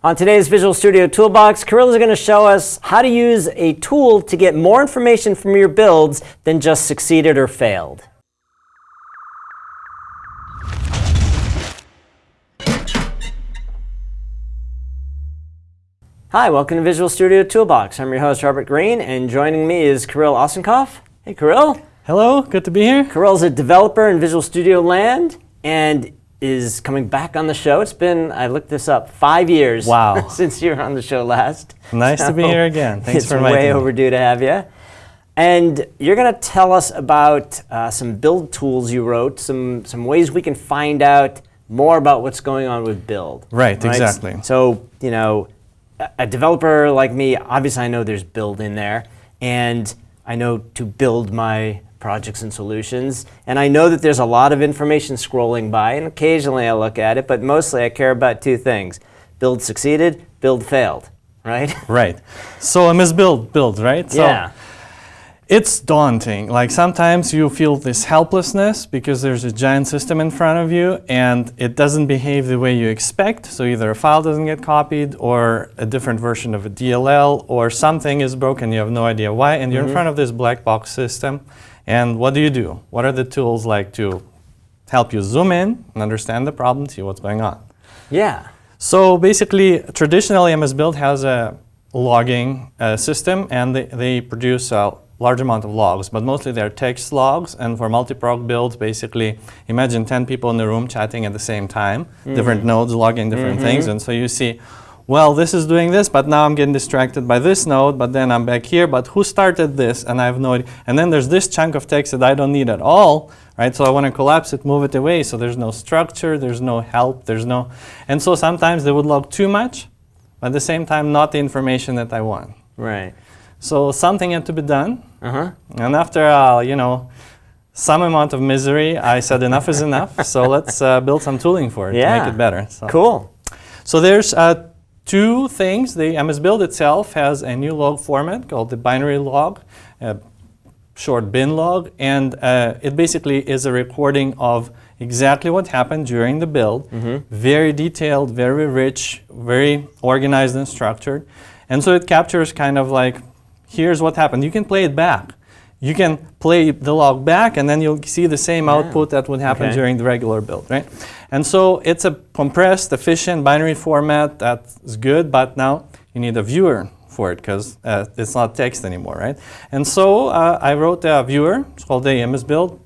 On today's Visual Studio Toolbox, Kirill is going to show us how to use a tool to get more information from your builds than just succeeded or failed. Hi, welcome to Visual Studio Toolbox. I'm your host, Robert Green, and joining me is Kirill Osenkov. Hey, Kirill. Hello, good to be here. Kirill's a developer in Visual Studio land, and is coming back on the show. It's been, I looked this up, five years wow. since you were on the show last. Nice so to be here again. Thanks for inviting me. It's way overdue to have you. And you're going to tell us about uh, some build tools you wrote, some, some ways we can find out more about what's going on with build. Right, right? exactly. So, you know, a developer like me, obviously I know there's build in there, and I know to build my projects and solutions. And I know that there's a lot of information scrolling by, and occasionally I look at it, but mostly I care about two things. Build succeeded, build failed, right? Right. So MS Build, build, right? So yeah. It's daunting. Like sometimes you feel this helplessness because there's a giant system in front of you and it doesn't behave the way you expect. So either a file doesn't get copied or a different version of a DLL or something is broken, you have no idea why, and you're mm -hmm. in mm-hmm. front of this black box system and what do you do? What are the tools like to help you zoom in and understand the problem, see what's going on? Yeah. So basically, traditionally, MS Build has a logging uh, system, and they, they produce a large amount of logs, but mostly they're text logs. And for multi-proc builds, basically, imagine 10 people in the room chatting at the same time, mm -hmm. different nodes logging different mm -hmm. things. And so you see, well, this is doing this, but now I'm getting distracted by this node, but then I'm back here, but who started this? And I have no idea. And then there's this chunk of text that I don't need at all, right? So I want to collapse it, move it away, so there's no structure, there's no help, there's no... And so sometimes they would log too much, but at the same time, not the information that I want. Right. So something had to be done. Uh -huh. And after, uh, you know, some amount of misery, I said enough is enough, so let's uh, build some tooling for it yeah. to make it better. So. Cool. So there's uh, two things. The MS Build itself has a new log format called the binary log, a short bin log, and uh, it basically is a recording of exactly what happened during the build. Mm -hmm. Very detailed, very rich, very organized and structured. And so it captures kind of like, here's what happened. You can play it back you can play the log back and then you'll see the same yeah. output that would happen okay. during the regular build, right? And so it's a compressed, efficient binary format that's good, but now you need a viewer for it because uh, it's not text anymore, right? And so uh, I wrote a viewer, it's called the MS build,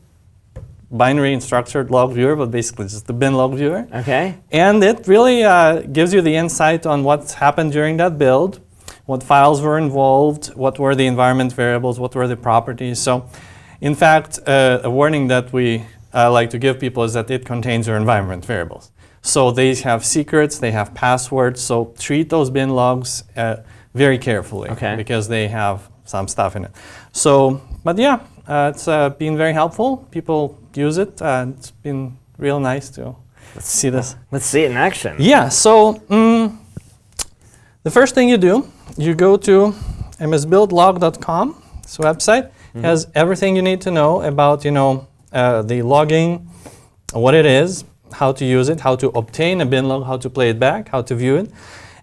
binary and structured log viewer, but basically just the bin log viewer. Okay. And it really uh, gives you the insight on what's happened during that build, what files were involved, what were the environment variables, what were the properties. So in fact, uh, a warning that we uh, like to give people is that it contains your environment variables. So they have secrets, they have passwords, so treat those bin logs uh, very carefully okay. because they have some stuff in it. So, but yeah, uh, it's uh, been very helpful. People use it. it's been real nice to let's see this. Let's see it in action. Yeah, so um, the first thing you do you go to msbuildlog.com, this website, mm -hmm. has everything you need to know about, you know, uh, the logging, what it is, how to use it, how to obtain a bin log, how to play it back, how to view it.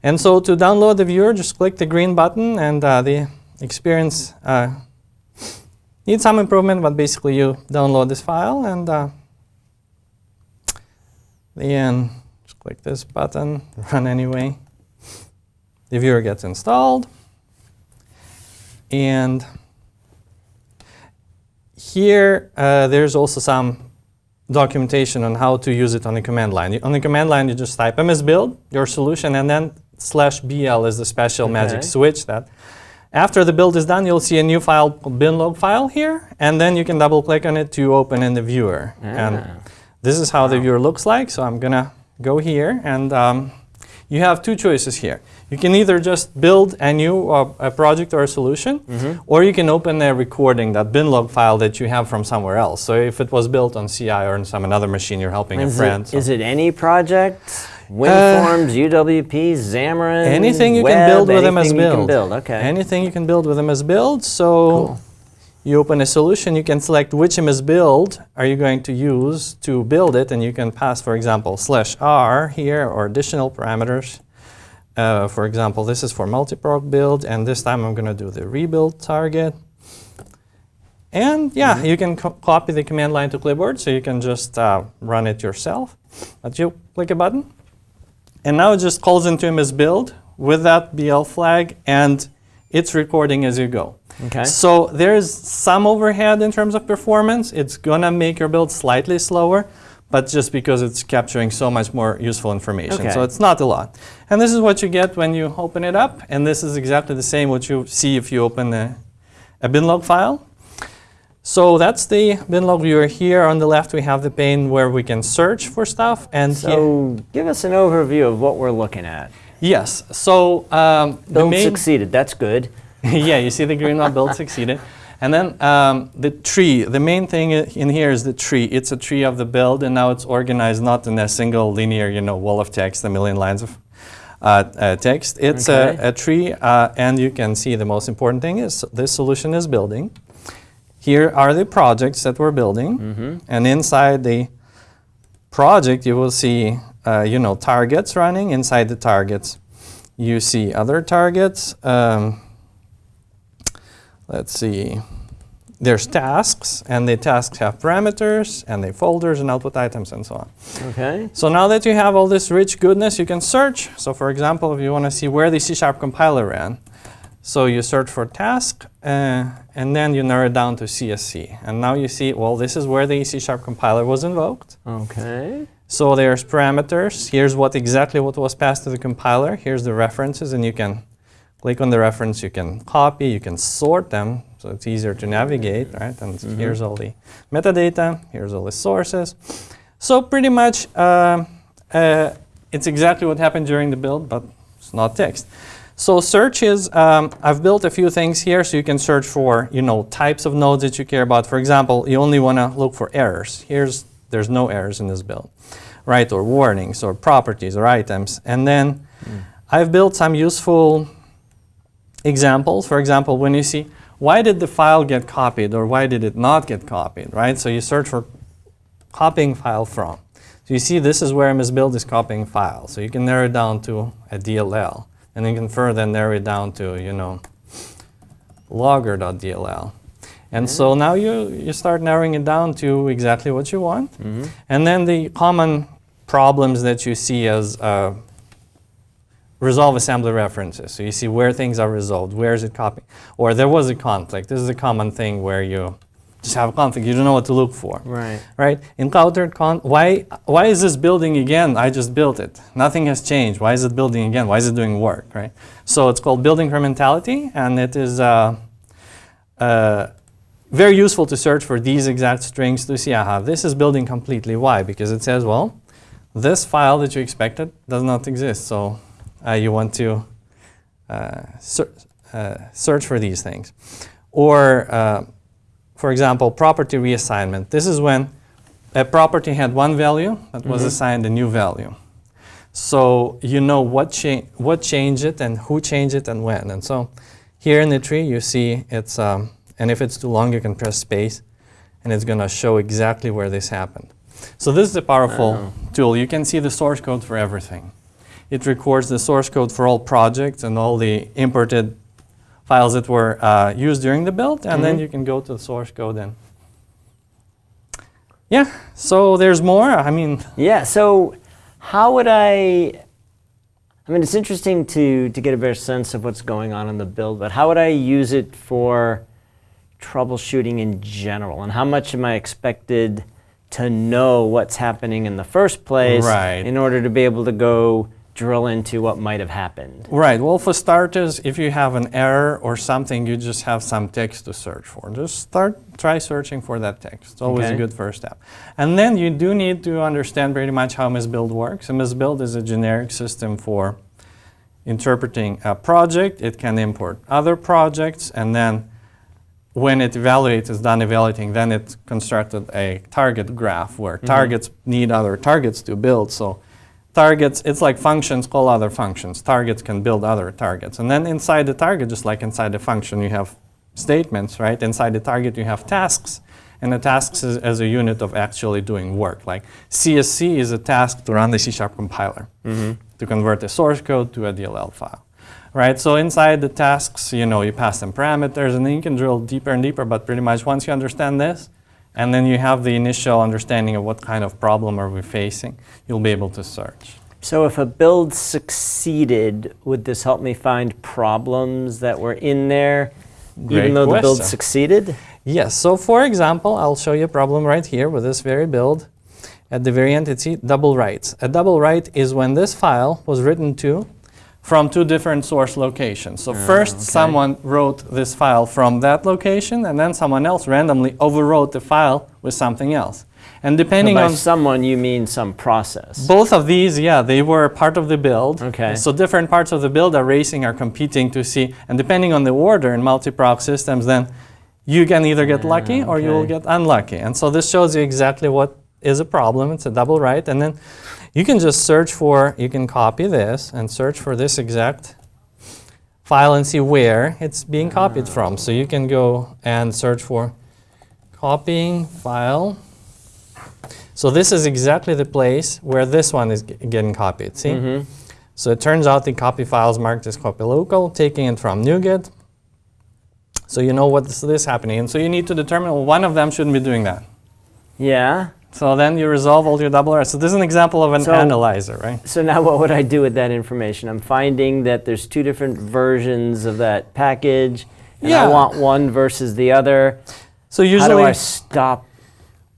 And so to download the viewer, just click the green button and uh, the experience uh, needs some improvement, but basically you download this file and uh, then just click this button, run anyway the viewer gets installed. And here, uh, there's also some documentation on how to use it on the command line. On the command line, you just type msbuild, your solution, and then slash bl is the special okay. magic switch that after the build is done, you'll see a new file binlog file here, and then you can double click on it to open in the viewer. Ah. And this is how wow. the viewer looks like, so I'm gonna go here, and um, you have two choices here. You can either just build a new uh, a project or a solution, mm -hmm. or you can open a recording, that binlog file that you have from somewhere else. So if it was built on CI or on some another machine, you're helping is a friend. It, so. Is it any project? WinForms, uh, UWP, Xamarin, Anything you web, can build with MS Build. build. Okay. Anything you can build with MS Build. So cool. You open a solution, you can select which MS Build are you going to use to build it, and you can pass, for example, slash R here or additional parameters. uh, for example, this is for multiproc build, and this time I'm going to do the rebuild target. And yeah, you can co- copy the command line to clipboard, so you can just uh, run it yourself. But you click a button, and now it just calls into MS Build with that BL flag, and it's recording as you go. Okay. So there's some overhead in terms of performance. It's gonna make your build slightly slower, but just because it's capturing so much more useful information. Okay. So it's not a lot. And this is what you get when you open it up, and this is exactly the same what you see if you open a, a binlog file. So that's the binlog viewer here. On the left, we have the pane where we can search for stuff. And here- So give us an overview of what we're looking at. yes, so um, the Build succeeded. That's good. yeah, you see the green one build succeeded. And then um, the tree, the main thing in here is the tree. It's a tree of the build, and now it's organized not in a single linear, you know, wall of text, a million lines of uh, uh, text. It's Okay. a, a tree, uh, and you can see the most important thing is this solution is building. Here are the projects that we're building, and inside the project, you will see, uh, you know, targets running. Inside the targets, you see other targets. Um, let's see, there's tasks, and the tasks have parameters, and they folders and output items, and so on. Okay. So now that you have all this rich goodness, you can search. So for example, if you want to see where the C-sharp compiler ran, so you search for task, uh, and then you narrow it down to CSC. And now you see, well, this is where the C-sharp compiler was invoked. Okay. So there's parameters. Here's what exactly what was passed to the compiler. Here's the references, and you can click on the reference. You can copy. You can sort them, so it's easier to navigate, right? And here's all the metadata. Here's all the sources. So pretty much, um, uh, it's exactly what happened during the build, but it's not text. So search is, um, I've built a few things here, so you can search for, you know, types of nodes that you care about. For example, you only want to look for errors. Here's, there's no errors in this build, right? Or warnings, or properties, or items. And then I've built some useful examples. For example, when you see, why did the file get copied, or why did it not get copied, right? So you search for copying file from. So you see this is where MS Build is copying files. So you can narrow it down to a DLL. And you can further narrow it down to, you know, logger.dll. And so now you, you start narrowing it down to exactly what you want. And then the common problems that you see as uh, resolve assembly references. So you see where things are resolved, where is it copied, or there was a conflict. This is a common thing where you just have a conflict, you don't know what to look for Right. right? Encountered con, why, why is this building again? I just built it. Nothing has changed. Why is it building again? Why is it doing work, right? So it's called building incrementality, and it is uh, uh, very useful to search for these exact strings to see, aha, this is building completely. Why? Because it says, well, this file that you expected does not exist. So you want to uh, ser- uh, search for these things. Or uh, for example, property reassignment. This is when a property had one value that was assigned a new value. So you know what, cha- what changed it and who changed it and when. And so here in the tree, you see it's, um, and if it's too long, you can press space and it's going to show exactly where this happened. So this is a powerful tool. You can see the source code for everything. It records the source code for all projects and all the imported files that were uh, used during the build, and then you can go to the source code and yeah. So there's more. I mean, Yeah. So how would I? I mean, it's interesting to to get a better sense of what's going on in the build, but how would I use it for troubleshooting in general, and how much am I expected to know what's happening in the first place Right. in order to be able to go drill into what might have happened? right. Well, for starters, if you have an error or something, you just have some text to search for. Just start, try searching for that text. It's always a good first step. And then you do need to understand pretty much how MSBuild works. And MSBuild is a generic system for interpreting a project. It can import other projects, and then when it evaluates, is done evaluating, then it constructed a target graph where mm-hmm. targets need other targets to build. So targets, it's like functions call other functions. Targets can build other targets. And then inside the target, just like inside the function, you have statements, right? Inside the target, you have tasks. And the tasks is as a unit of actually doing work. Like CSC is a task to run the C Sharp compiler. Mm-hmm. to convert the source code to a DLL file. Right, so inside the tasks, you know, you pass them parameters and then you can drill deeper and deeper, but pretty much once you understand this, and then you have the initial understanding of what kind of problem are we facing, you'll be able to search. So if a build succeeded, would this help me find problems that were in there, Great even though the build succeeded? Yes, so for example, I'll show you a problem right here with this very build. At the very end, it's see double writes. A double write is when this file was written to from two different source locations. So ah, first, okay. someone wrote this file from that location, and then someone else randomly overwrote the file with something else. And depending by on someone, you mean some process. both of these, yeah, they were part of the build. Okay. So different parts of the build are racing, are competing to see, and depending on the order in multi-proc systems, then you can either get ah, lucky or you will get unlucky. And so this shows you exactly what is a problem. It's a double write, and then you can just search for, you can copy this and search for this exact file and see where it's being copied from. So you can go and search for copying file. So this is exactly the place where this one is getting copied. See? Mhm. So it turns out the copy file is marked as copy local, taking it from NuGet. So you know what's this happening. And so you need to determine well, one of them shouldn't be doing that. Yeah. So then you resolve all your double errors. So this is an example of an So- analyzer, right? So now what would I do with that information? I'm finding that there's two different versions of that package, and I want one versus the other. So usually, How do I stop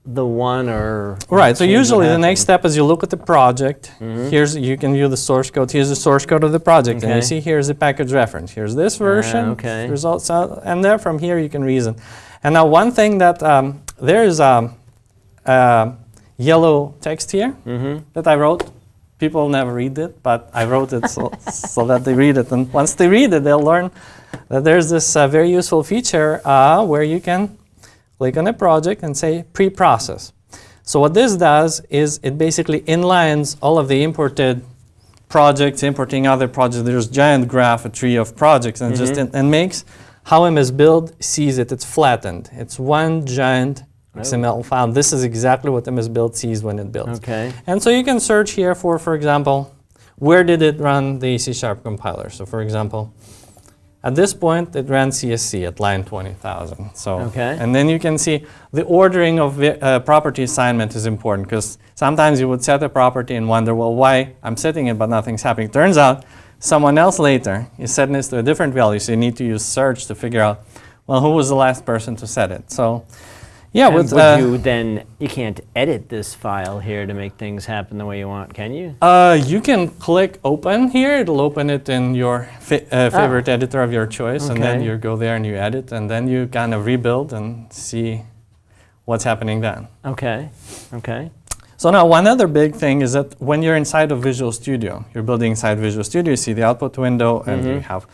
the one or right. So usually the next step is you look at the project. Here's you can view the source code. Here's the source code of the project, and you see here's the package reference. Here's this version. okay. Results, out, and then from here you can reason. And now one thing that um, there is um, uh, yellow text here Mhm. that I wrote. People never read it, but I wrote it so, so that they read it. And once they read it, they'll learn that there's this uh, very useful feature uh, where you can click on a project and say pre-process. So what this does is it basically inlines all of the imported projects, importing other projects. There's giant graph, a tree of projects, and just in, and makes how MS Build sees it. It's flattened. It's one giant XML file. This is exactly what MS Build sees when it builds. Okay. And so you can search here for, for example, where did it run the C Sharp compiler? So for example, at this point, it ran CSC at line 20,000. So, Okay. and then you can see the ordering of uh, property assignment is important because sometimes you would set a property and wonder, well, why I'm setting it but nothing's happening. Turns out someone else later is setting this to a different value, so you need to use search to figure out, well, who was the last person to set it. So, yeah, And with would uh, you then you can't edit this file here to make things happen the way you want, can you? Uh, you can click open here. It'll open it in your fa- uh, favorite editor of your choice, and then you go there and you edit, and then you kind of rebuild and see what's happening then. Okay. Okay. So now one other big thing is that when you're inside of Visual Studio, you're building inside Visual Studio, you see the output window, and you Mhm. have.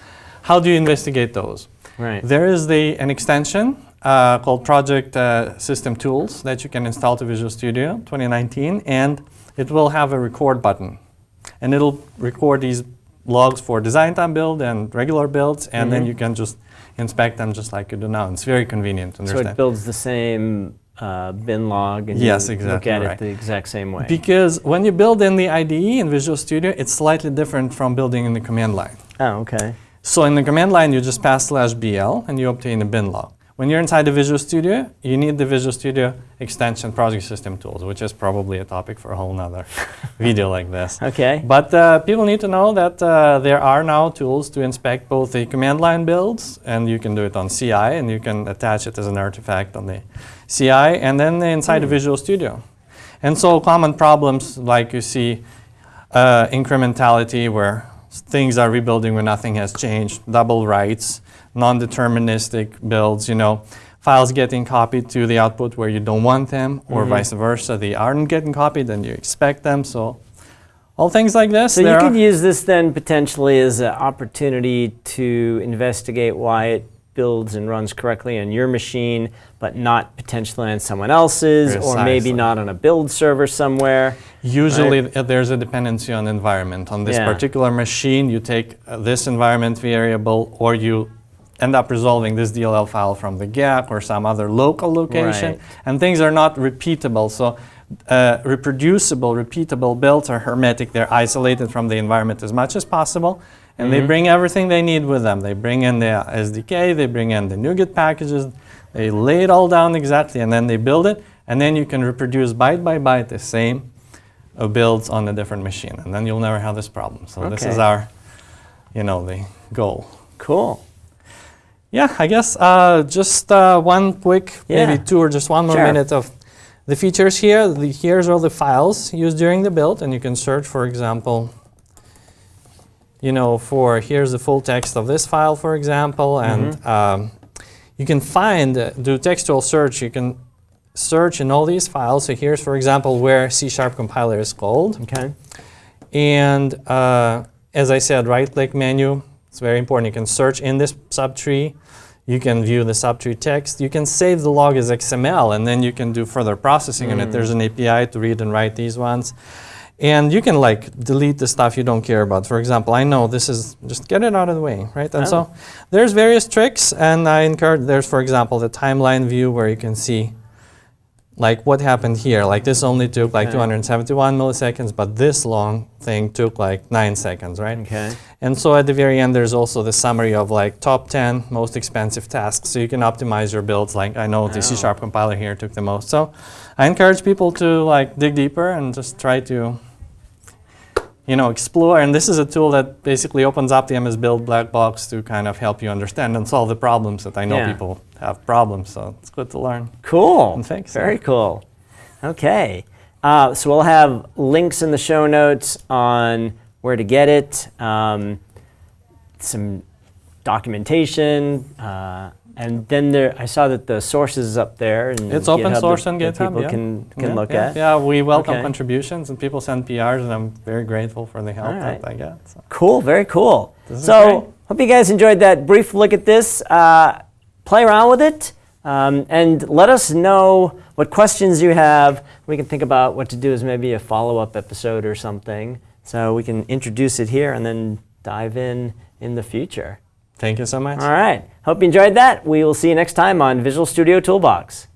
How do you investigate those? Right. There is the an extension uh, called Project uh, System Tools that you can install to Visual Studio 2019, and it will have a record button, and it'll record these logs for design time build and regular builds, and then Mhm. you can just inspect them just like you do now. It's very convenient to So it builds the same uh, bin log and Yes, you look exactly at right. it the exact same way. because when you build in the IDE in Visual Studio, it's slightly different from building in the command line. oh, okay. So in the command line, you just pass slash BL and you obtain a bin log. When you're inside the Visual Studio, you need the Visual Studio extension project system tools, which is probably a topic for a whole nother video like this. Okay. But uh, people need to know that uh, there are now tools to inspect both the command line builds, and you can do it on CI, and you can attach it as an artifact on the CI, and then inside the Visual Studio. And so common problems like you see uh, incrementality, where things are rebuilding when nothing has changed, double writes, non-deterministic builds, you know, files getting copied to the output where you don't want them, or Mhm. vice versa. They aren't getting copied and you expect them. So all things like this. So you could use this then potentially as an opportunity to investigate why it builds and runs correctly on your machine, but not potentially on someone else's, or maybe not on a build server somewhere. Usually uh, there's a dependency on environment. On this Yeah. particular machine, you take uh, this environment variable or you end up resolving this DLL file from the GAC or some other local location. Right. And things are not repeatable. So uh, reproducible, repeatable builds are hermetic. They're isolated from the environment as much as possible. And they bring everything they need with them. They bring in the SDK, they bring in the NuGet packages, they lay it all down exactly, and then they build it. And then you can reproduce byte by byte the same builds on a different machine. And then you'll never have this problem. So this is our, you know, the goal. Cool. Yeah, I guess uh, just uh, one quick, Yeah. maybe two or just one more Sure. minute of the features here. The, here's all the files used during the build, and you can search, for example, you know, for here's the full text of this file, for example, and um, you can find, uh, do textual search, you can search in all these files. So here's, for example, where C Sharp compiler is called. Okay. And uh, as I said, right-click menu, it's very important. You can search in this subtree. You can view the subtree text. You can save the log as XML, and then you can do further processing on it. There's an API to read and write these ones. And you can like delete the stuff you don't care about. For example, I know this is, just get it out of the way, right? And so oh. there's various tricks, and I encourage, there's, for example, the timeline view where you can see like what happened here. Like this only took like Okay. 271 milliseconds, but this long thing took like nine seconds, right? Okay. And so at the very end, there's also the summary of like top 10 most expensive tasks. So you can optimize your builds. Like I know the Oh. C Sharp compiler here took the most. So I encourage people to like dig deeper and just try to, you know, explore. And this is a tool that basically opens up the MS Build black box to kind of help you understand and solve the problems that I know Yeah. people have problems. So it's good to learn. Cool. And thanks. Very cool. Okay. Uh, so we'll have links in the show notes on where to get it, um, some documentation, uh, and then there. I saw that the source is up there. And It's open GitHub source that- on that GitHub. People yeah. can can yeah, look yeah, at. Yeah, we welcome Okay. contributions and people send PRs, and I'm very grateful for the help right. that I get. So. Cool, very cool. This So, hope you guys enjoyed that brief look at this. Uh, play around with it um, and let us know what questions you have. We can think about what to do as maybe a follow up episode or something. So, we can introduce it here and then dive in in the future. Thank you so much. All right. Hope you enjoyed that. We will see you next time on Visual Studio Toolbox.